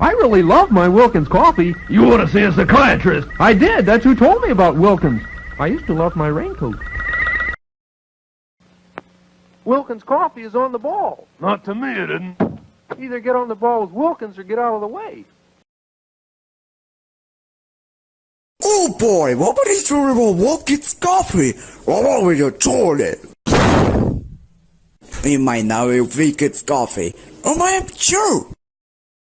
I really love my Wilkins coffee. You ought to see a psychiatrist. I did. That's who told me about Wilkins. I used to love my raincoat. Wilkins coffee is on the ball. Not to me, it didn't. Either get on the ball with Wilkins or get out of the way. Oh boy, what about this terrible Wilkins coffee? What with your toilet? In might now Wilkins coffee. Oh my, I'm sure.